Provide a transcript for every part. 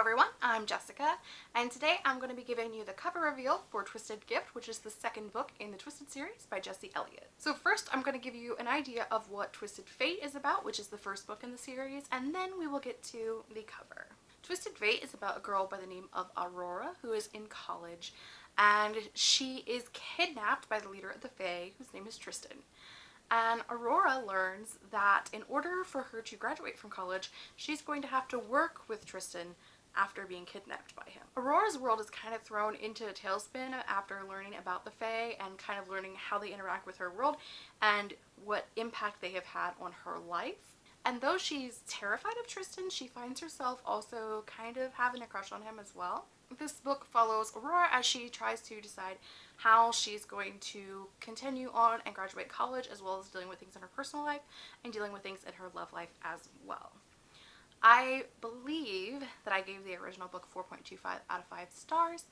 everyone, I'm Jessica, and today I'm going to be giving you the cover reveal for Twisted Gift, which is the second book in the Twisted series by Jesse Elliott. So first I'm going to give you an idea of what Twisted Fate is about, which is the first book in the series, and then we will get to the cover. Twisted Fate is about a girl by the name of Aurora who is in college, and she is kidnapped by the leader of the Fae, whose name is Tristan and Aurora learns that in order for her to graduate from college, she's going to have to work with Tristan after being kidnapped by him. Aurora's world is kind of thrown into a tailspin after learning about the Fae and kind of learning how they interact with her world and what impact they have had on her life. And though she's terrified of Tristan, she finds herself also kind of having a crush on him as well. This book follows Aurora as she tries to decide how she's going to continue on and graduate college as well as dealing with things in her personal life and dealing with things in her love life as well. I believe that I gave the original book 4.25 out of 5 stars.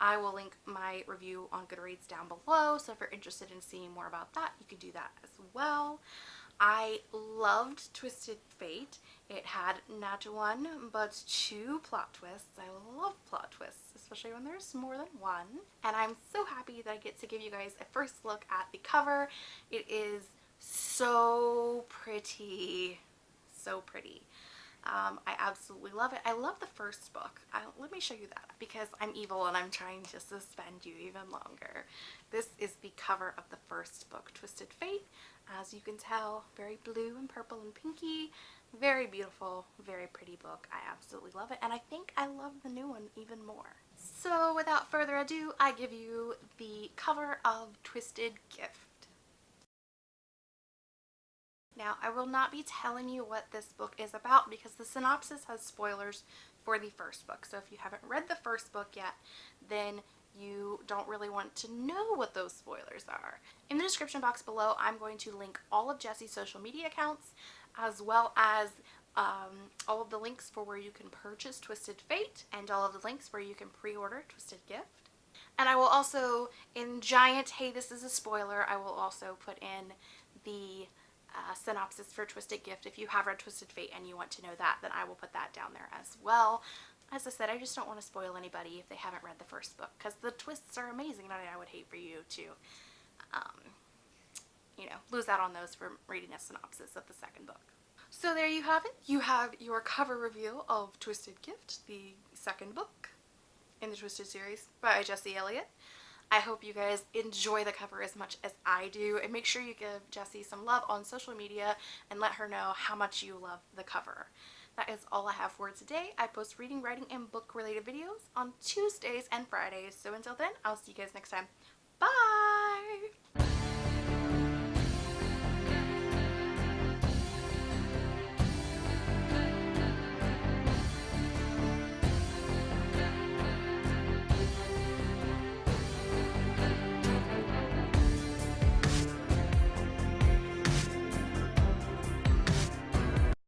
I will link my review on Goodreads down below, so if you're interested in seeing more about that, you can do that as well. I loved Twisted Fate. It had not one, but two plot twists. I love plot twists, especially when there's more than one. And I'm so happy that I get to give you guys a first look at the cover. It is so pretty. So pretty. Um, I absolutely love it. I love the first book. I, let me show you that because I'm evil and I'm trying to suspend you even longer. This is the cover of the first book, Twisted Fate. As you can tell, very blue and purple and pinky. Very beautiful, very pretty book. I absolutely love it and I think I love the new one even more. So without further ado, I give you the cover of Twisted Gift. Now, I will not be telling you what this book is about because the synopsis has spoilers for the first book. So if you haven't read the first book yet, then you don't really want to know what those spoilers are. In the description box below, I'm going to link all of Jessie's social media accounts as well as um, all of the links for where you can purchase Twisted Fate and all of the links where you can pre-order Twisted Gift. And I will also, in giant, hey this is a spoiler, I will also put in the uh, synopsis for Twisted Gift. If you have read Twisted Fate and you want to know that, then I will put that down there as well. As I said, I just don't want to spoil anybody if they haven't read the first book because the twists are amazing and I would hate for you to, um, you know, lose out on those from reading a synopsis of the second book. So there you have it. You have your cover reveal of Twisted Gift, the second book in the Twisted series by Jesse Elliott. I hope you guys enjoy the cover as much as I do and make sure you give Jessie some love on social media and let her know how much you love the cover. That is all I have for today. I post reading, writing, and book related videos on Tuesdays and Fridays. So until then, I'll see you guys next time. Bye!